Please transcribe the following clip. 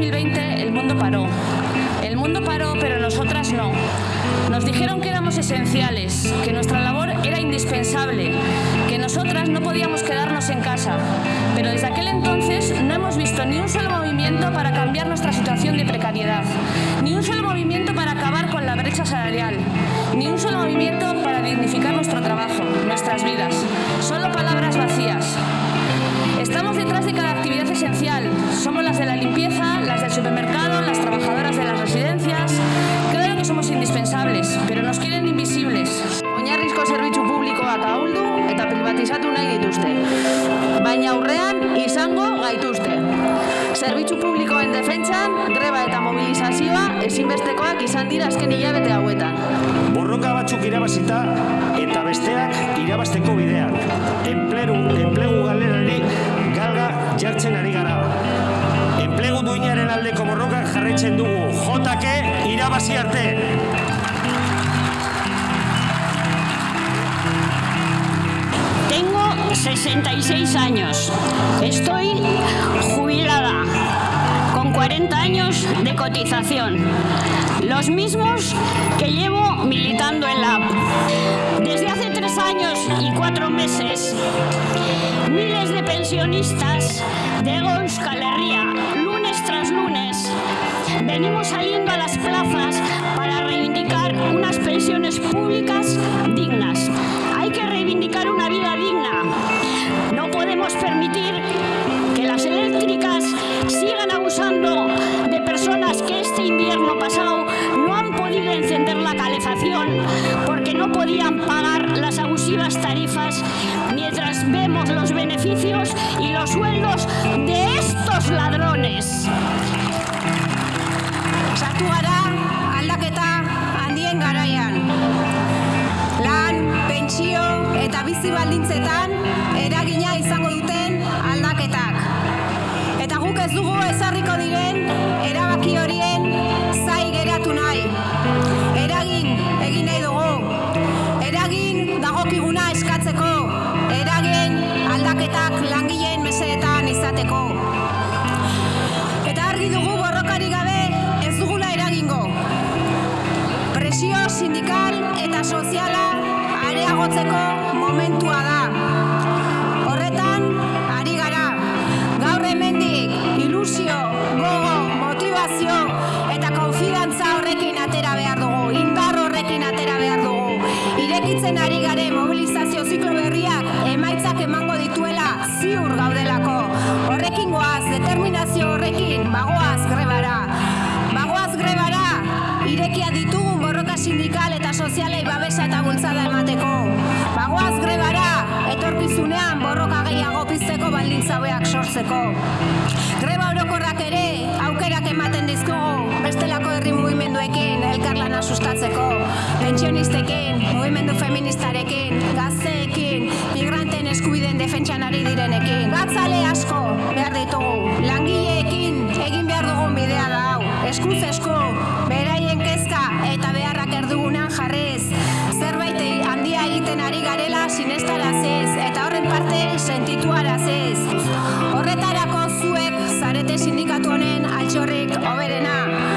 2020 el mundo paró. El mundo paró, pero nosotras no. Nos dijeron que éramos esenciales, que nuestra labor era indispensable, que nosotras no podíamos quedarnos en casa. Pero desde aquel entonces no hemos visto ni un solo movimiento para cambiar nuestra situación de precariedad, ni un solo movimiento para acabar con la brecha salarial, ni un solo movimiento para dignificar nuestro trabajo, nuestras vidas. Solo palabras vacías. Estamos detrás de cada actividad esencial. Somos las de la limpieza, del supermercado, las trabajadoras de las residencias. Claro que somos indispensables, pero nos quieren invisibles. Oinarrizko zerbitzu publikoak ahuldu eta privatizatu nahi dituzte. Baina aurrean izango gaituzte. Zerbitzu publikoen defentsan, greba eta mobilizazioa ezinbestekoak izan dira azken hilabete hauetan. Borroka batzuk irabazita eta besteak irabazteko bidean. Enplegu, enplegu galerari galga jartzen ari gara. Jarraitzen dugu. Jotake irabazi arte. Tengo 66 años. Estoy jubilada con 40 años de cotización. Los mismos que llevo militando en la. Desde hace tres años y cuatro meses, miles de pensionistas de Euskal Herria, lunes tras lunes, venimos saliendo a las plazas para reivindicar unas pensiones públicas dignas. Hay que reivindicar una vida digna. No podemos permitir que las eléctricas sigan abusando de personas que este invierno pasado no han podido encender la calefacción porque no podían pagar las abusivas tarifas mientras vemos los beneficios y los sueldos de estos ladrones. Sartu gara aldaketa handien garaian. Lan, pentsio eta bizi baldintzetan eragina izango duten aldaketak. Eta guk ez dugu ezarriko diren erabaki horien zai geratu nahi. Eragin egin nahi dugu. Eragin dagokiguna eskatzeko. Eragin aldaketak langileen mesedetan izateko. Eta argi dugu borrokari gabe sindikal eta soziala areagotzeko momentua da. Horretan, ari gara. Gaur hemendik ilusio, gogo, motivazio eta konfidantza horrekin atera behar dugu. Indar horrekin atera behar dugu. Irekitzen ari gare mobilizazio ziklo berriak emaitzak emango dituela ziur gaudelako. Horrekin goaz, determinazio horrekin, bagoaz grebara. Bagoaz grebara, irekia ditugun babesa eta bultzada emateko. Bagoaz grebara, etorkizunean borroka gehiago pizteko baldintza hobeak sortzeko. Greba orokorrak ere aukerak ematen dizkugu bestelako herri mugimenduekin elkarlana sustatzeko, pentsionistekin, mugimendu feministarekin, gazteekin, migranten eskubideen defentsan ari direnekin. Gatzale asko behar ditugu, langileekin egin behar dugun bidea da hau. Eskuz esku, egiten ari garela sinestaraziz eta horren parte sentituarazez. Horretarako zuek zarete sindikatu honen altxorrik hoberena.